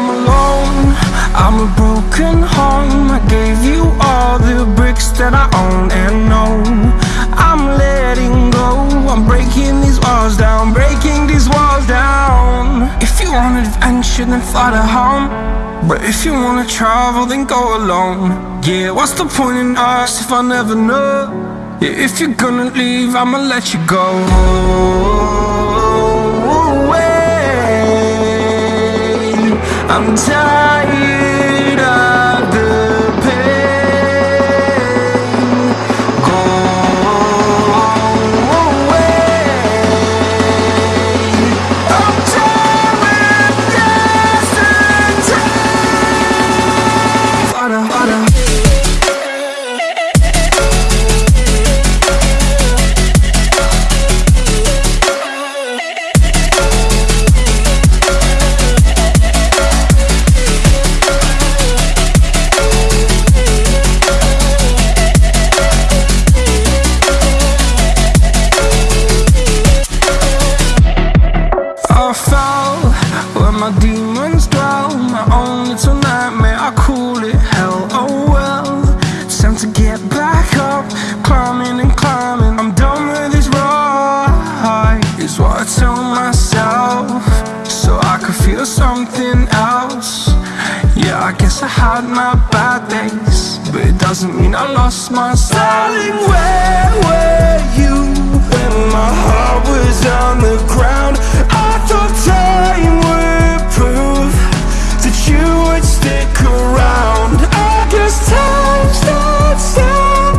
I'm alone, I'm a broken home. I gave you all the bricks that I own and know. I'm letting go. I'm breaking these walls down Breaking these walls down. If you want adventure then fly to home. But if you wanna travel then go alone. Yeah, what's the point in us if I never know? Yeah, If you're gonna leave I'ma let you go I'm tired had my bad days But it doesn't mean I lost my Darling, where were you when my heart was on the ground? I thought time would prove that you would stick around. I guess time starts down,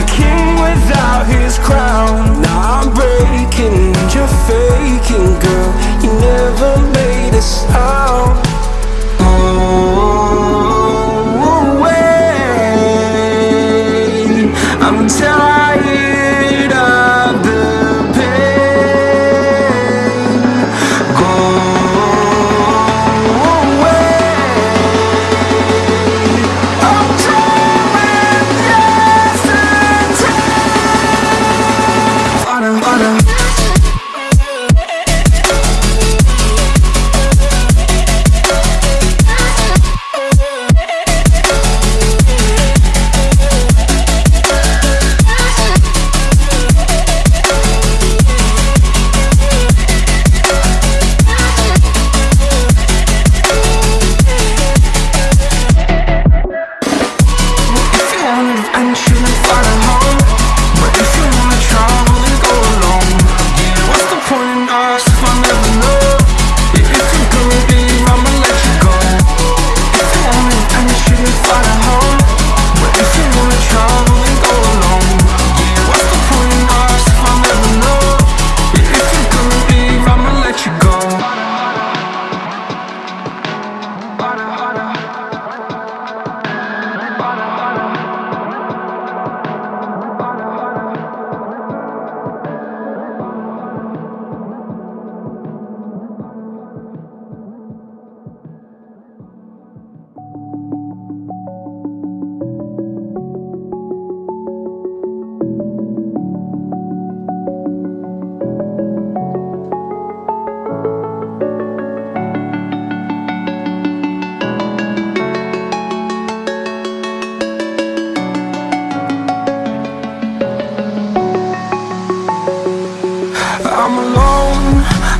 a king without his crown. Now I'm breaking you're faking, girl. You never made a sound.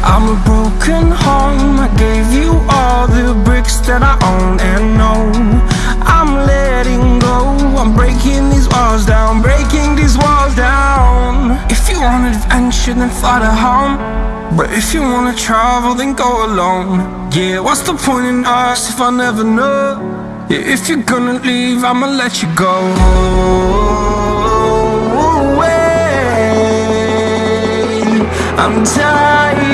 I'm a broken home. I gave you all the bricks that I own and know. I'm letting go, I'm breaking these walls down Breaking these walls down. If you want adventure then fly to home. But if you wanna travel then go alone. Yeah, what's the point in us if I never know? Yeah, if you're gonna leave I'ma let you go. I'm tired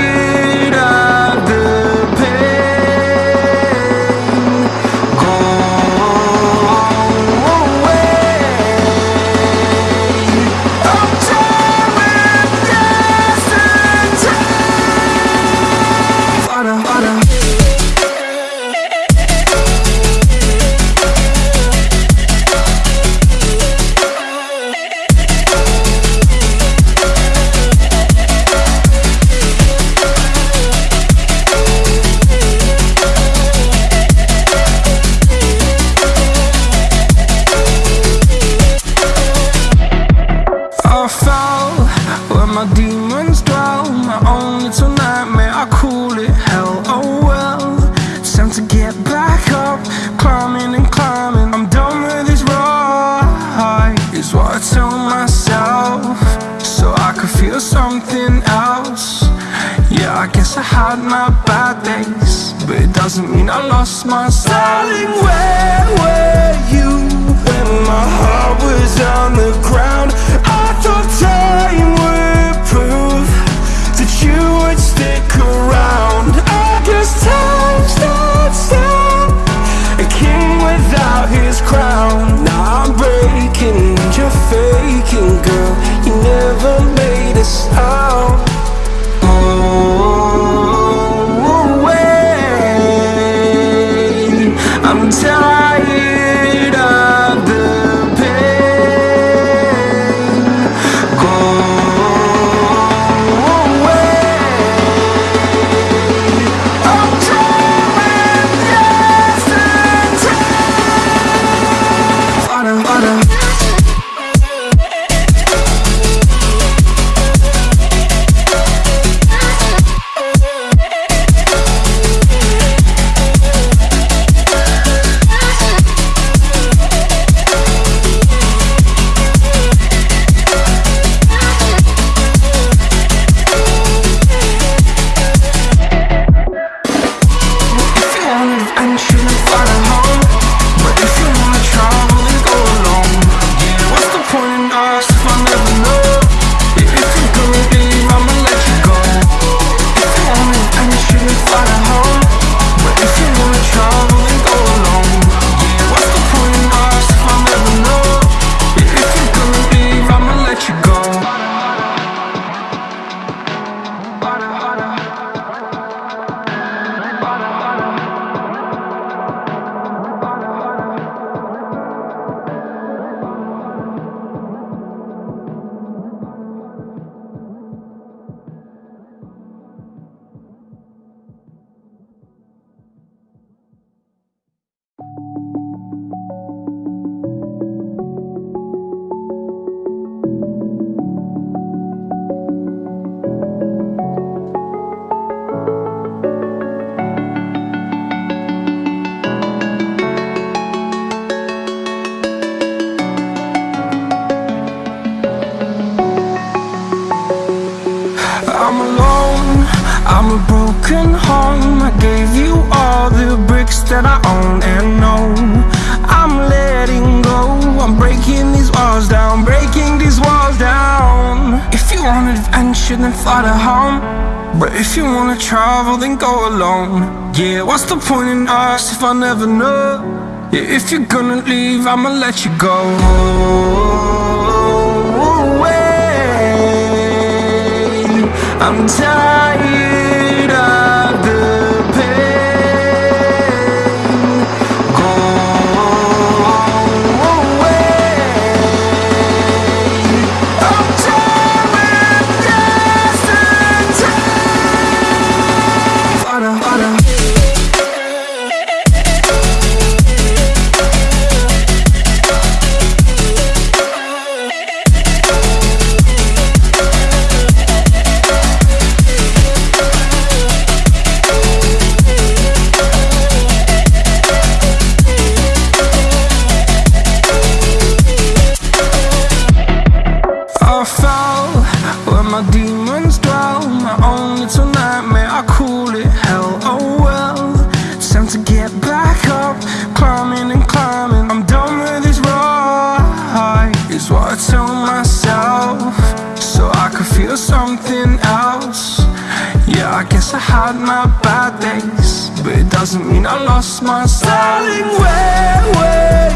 my bad days But it doesn't mean I lost my style Darling, where were you? broken home I gave you all the bricks that I own and know. I'm letting go. I'm breaking these walls down Breaking these walls down. If you want adventure then fly to home. But if you wanna travel then go alone. Yeah, what's the point in us if I never know? Yeah, if you're gonna leave I'ma let you go. Away I'm tired. Yes, I had my bad days But it doesn't mean I lost my styling Where, where